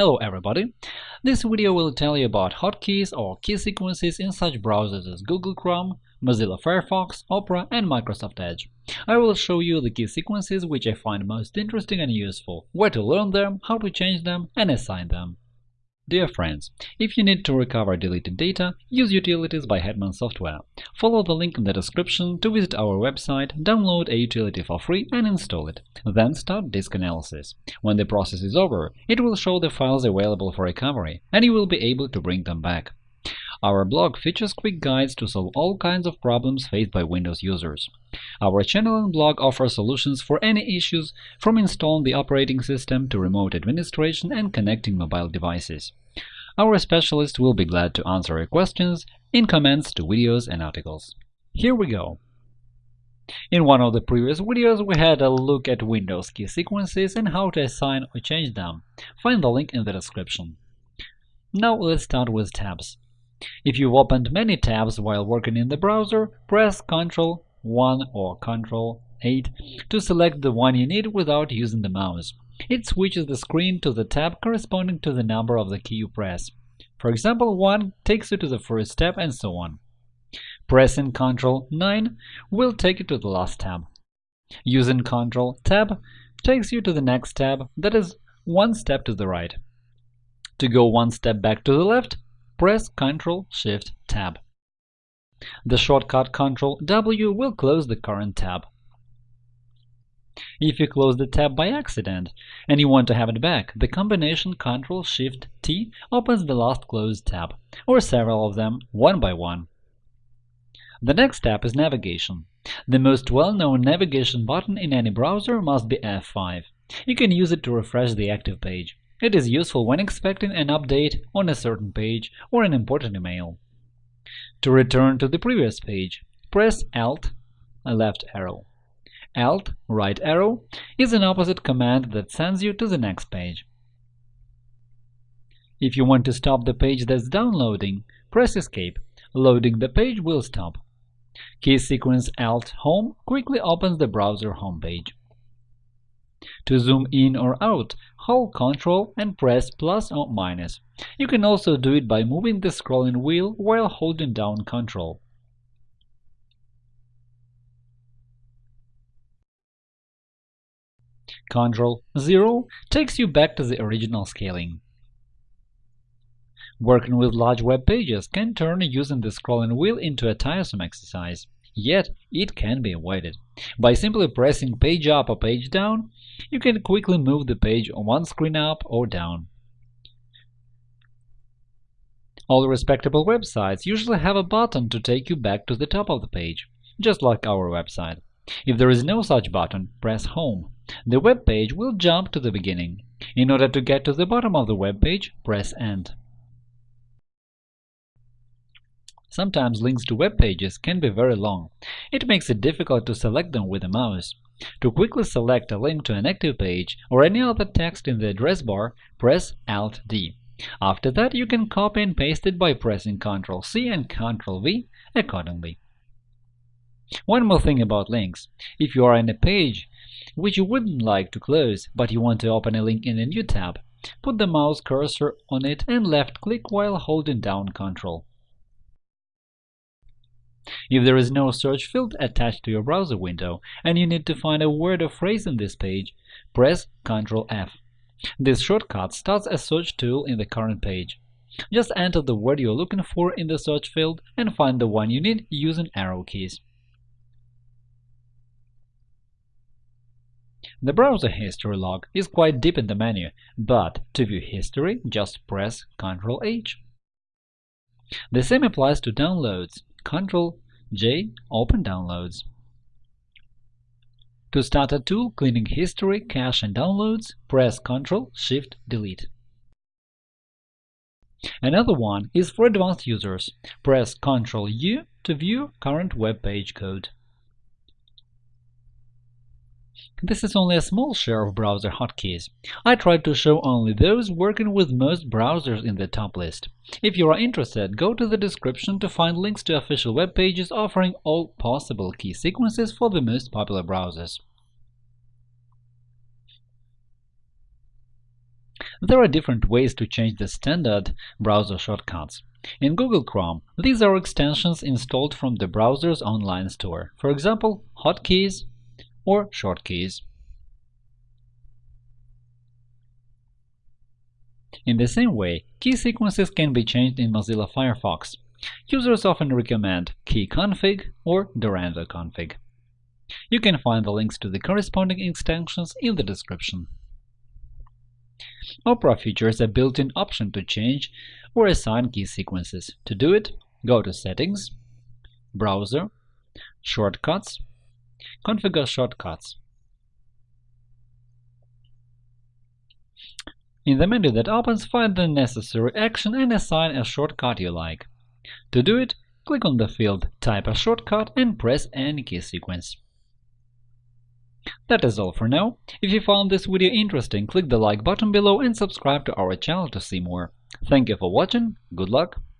Hello everybody! This video will tell you about hotkeys or key sequences in such browsers as Google Chrome, Mozilla Firefox, Opera, and Microsoft Edge. I will show you the key sequences which I find most interesting and useful, where to learn them, how to change them, and assign them. Dear friends, if you need to recover deleted data, use Utilities by Hetman Software. Follow the link in the description to visit our website, download a utility for free and install it. Then start disk analysis. When the process is over, it will show the files available for recovery, and you will be able to bring them back. Our blog features quick guides to solve all kinds of problems faced by Windows users. Our channel and blog offer solutions for any issues, from installing the operating system to remote administration and connecting mobile devices. Our specialists will be glad to answer your questions in comments to videos and articles. Here we go! In one of the previous videos, we had a look at Windows key sequences and how to assign or change them. Find the link in the description. Now let's start with tabs. If you've opened many tabs while working in the browser, press Ctrl 1 or Ctrl 8 to select the one you need without using the mouse. It switches the screen to the tab corresponding to the number of the key you press. For example, 1 takes you to the first tab, and so on. Pressing Ctrl 9 will take you to the last tab. Using Ctrl Tab takes you to the next tab, that is, one step to the right. To go one step back to the left, press Ctrl-Shift-Tab. The shortcut Ctrl-W will close the current tab. If you close the tab by accident and you want to have it back, the combination Ctrl-Shift-T opens the last closed tab, or several of them, one by one. The next step is navigation. The most well-known navigation button in any browser must be F5. You can use it to refresh the active page. It is useful when expecting an update on a certain page or an important email. To return to the previous page, press Alt left arrow. Alt right arrow is an opposite command that sends you to the next page. If you want to stop the page that's downloading, press Escape. Loading the page will stop. Key sequence Alt Home quickly opens the browser homepage. To zoom in or out, hold Ctrl and press plus or minus. You can also do it by moving the scrolling wheel while holding down Ctrl. Ctrl 0 takes you back to the original scaling. Working with large web pages can turn using the scrolling wheel into a tiresome exercise. Yet it can be avoided. By simply pressing page up or page down, you can quickly move the page one screen up or down. All respectable websites usually have a button to take you back to the top of the page, just like our website. If there is no such button, press Home. The web page will jump to the beginning. In order to get to the bottom of the web page, press End. Sometimes links to web pages can be very long. It makes it difficult to select them with the mouse. To quickly select a link to an active page or any other text in the address bar, press Alt-D. After that, you can copy and paste it by pressing Ctrl-C and Ctrl-V accordingly. One more thing about links. If you are in a page which you wouldn't like to close, but you want to open a link in a new tab, put the mouse cursor on it and left-click while holding down Ctrl. If there is no search field attached to your browser window and you need to find a word or phrase in this page, press Ctrl F. This shortcut starts a search tool in the current page. Just enter the word you're looking for in the search field and find the one you need using arrow keys. The browser history log is quite deep in the menu, but to view history, just press Ctrl H. The same applies to downloads. Ctrl J Open Downloads. To start a tool cleaning history, cache, and downloads, press Ctrl Shift Delete. Another one is for advanced users. Press Ctrl U to view current web page code. This is only a small share of browser hotkeys. I tried to show only those working with most browsers in the top list. If you are interested, go to the description to find links to official web pages offering all possible key sequences for the most popular browsers. There are different ways to change the standard browser shortcuts. In Google Chrome, these are extensions installed from the browser's online store, for example, hotkeys or shortkeys. In the same way, key sequences can be changed in Mozilla Firefox. Users often recommend keyconfig or Dorando config. You can find the links to the corresponding extensions in the description. Opera features a built-in option to change or assign key sequences. To do it, go to Settings, Browser, Shortcuts, Configure Shortcuts. In the menu that opens, find the necessary action and assign a shortcut you like. To do it, click on the field Type a shortcut and press any key sequence. That is all for now. If you found this video interesting, click the like button below and subscribe to our channel to see more. Thank you for watching, good luck!